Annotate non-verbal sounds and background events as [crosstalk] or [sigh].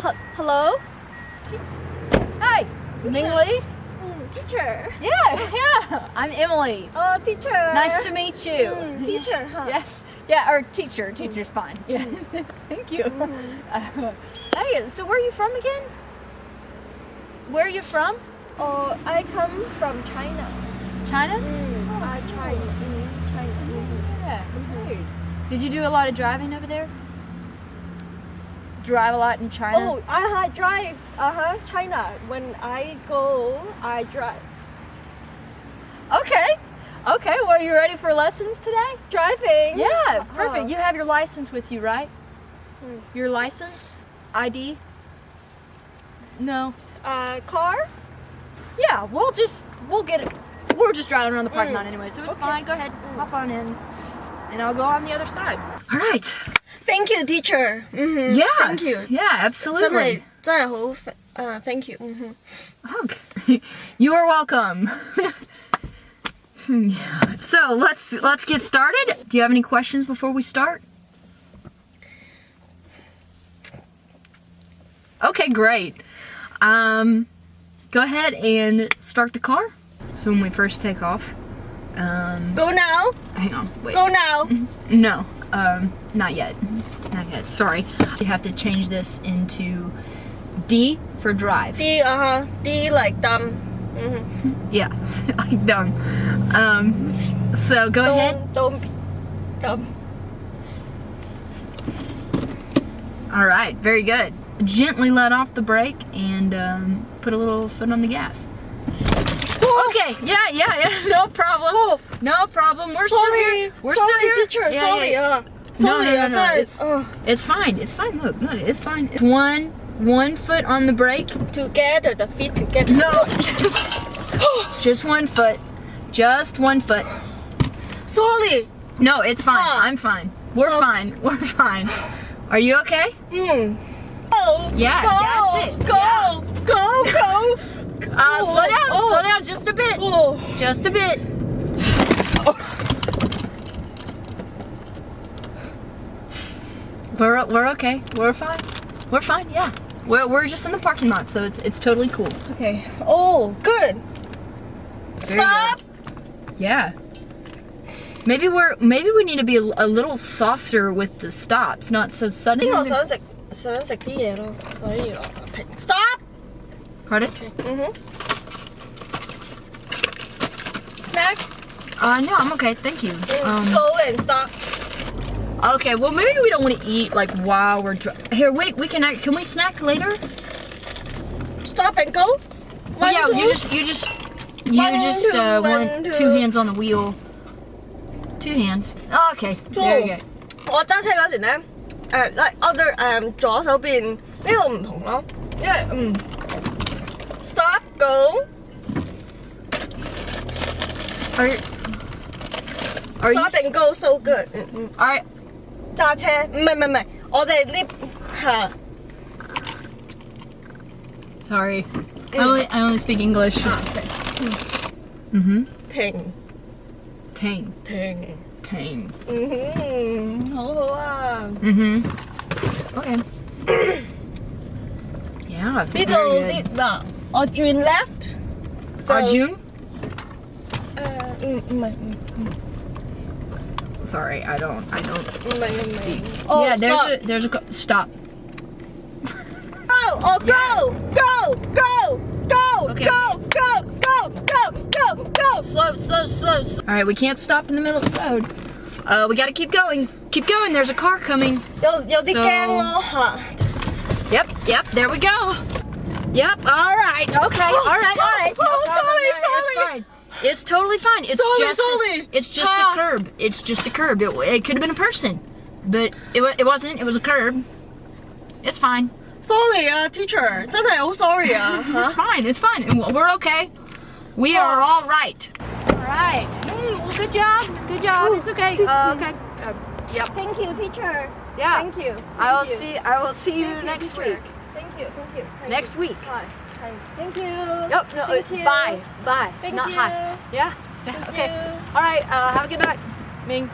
Hello? Hi, Ming Lee. Mm, teacher. Yeah, yeah. I'm Emily. Oh, teacher. Nice to meet you. Mm, teacher, huh? [laughs] Yeah, yeah, or teacher. Teacher's fine. Yeah, [laughs] thank you. Uh, [laughs] hey, so where are you from again? Where are you from? Oh, I come from China. China? Mm, I China. Mm, China. Mm. Yeah. Great. Did you do a lot of driving over there? Drive a lot in China? Oh, I drive. Uh huh. China. When I go, I drive. Okay. Okay, well, are you ready for lessons today? Driving. Yeah, perfect. Uh-huh. You have your license with you, right? Hmm. Your license? ID? No. Uh, car. Yeah, we'll just, we'll get it. We're just driving around the parking Mm. lot anyway, so it's Okay. fine. Go ahead, hop on in. And I'll go on the other side. All right. Thank you, teacher. Mm-hmm. Yeah. Thank you. Yeah, 真系 absolutely. 真系好诶，thank you。嗯哼。 Okay. you are [laughs] welcome. yeah. [laughs] So let's let's get started. Do you have any questions before we start? Okay, great. Um, go ahead and start the car. So when we first take off, um, Go now. hang on, wait. Go now. No, Um, not yet. Not yet. Sorry. You have to change this into D for drive. D, uh huh. D like dumb. Mm -hmm. yeah, [laughs] like dumb. Um, so go don't, ahead. Dumb. Dumb. All right. Very good. Gently let off the brake and um, put a little foot on the gas. Okay, yeah, yeah, yeah, [laughs] no problem. Oh. No problem. We're sorry. still here. We're sorry, still here. teacher. Yeah, sorry. Yeah. Uh, sorry. No, no, no, no. It's, oh. it's fine. It's fine. Look, look, it's fine. It's one one foot on the brake. Together, the feet together. No, just, [laughs] just one foot. Just one foot. Sorry. No, it's fine. Ah. I'm fine. We're okay. fine. We're fine. Are you okay? Hmm. Oh. Yeah. Go. That's it. Go. Yeah. Go. Go. Uh, oh, slow down, oh. slow down just a bit. Oh. Just a bit. We're, we're okay. We're fine. We're fine, yeah. We're, we're just in the parking lot, so it's it's totally cool. Okay. Oh, good. Stop. Yeah. Maybe we're maybe we need to be a, a little softer with the stops, not so sudden. Stop. Pardon? 嗯哼。Snack. Uh, no, I'm okay. Thank you. Um, Go and stop. okay. Well, maybe we don't want to eat like while we're dri- here. Wait, we can act- can we snack later? Stop and go. One, yeah, you two. just you just you One, just two, uh, one, one two. two hands on the wheel. Two hands. Oh, okay. There you go. 我揸车嗰时咧，诶、like 我对诶、左手边呢个唔同咯，因为嗯，stop go Are are you stop and go so good，嗯嗯， all right? 揸车唔系唔系唔系，我哋呢系 Sorry, I only I only speak English. 啊 Mm-hmm. 停 Tang 停， tang. 嗯哼，好好啊， Mm-hmm. Okay. yeah. 呢 very [coughs] 度 good. 呢嗱， Arjun left. So, Arjun? Uh, mm, mm, mm, mm. Sorry, I don't. I don't mm, mm, speak. Oh, yeah, stop. there's a there's a stop. Oh! Oh, go! Go! Go! Go! Okay. Go! Go! Go! Go! Go! Go! Slow! Slow! Slow! slow. All right, we can't stop in the middle of the road. Uh, we gotta keep going. Keep going. There's a car coming. Yo, yo, so... the gang all hot. Yep, yep. There we go. Yep. All right. Okay. All right. All right. No Oh, problem. sorry, All right, sorry. It's fine. It's totally fine. It's Sorry, just. sorry. A, it's just Ah. a curb. It's just a curb. It, it could have been a person, but it wa- it wasn't. It was a curb. It's fine. Sorry 啊，teacher，真系好 sorry 啊 It's fine. It's fine. And We're okay. We are all right. All right. Hey. Well, good job. Good job. It's okay. Uh, okay. Uh, yep. Thank you, teacher. Yeah. Thank you. I will Thank you. see. I will see you Thank you, next teacher. week. Thank you. Thank you. Thank Next you. week. Hi. Hi. Thank you. Yep. No. Thank uh, you. Bye. Bye. Thank Not you. hi. Yeah. Okay. you. All right. Uh, have a good night, Ming.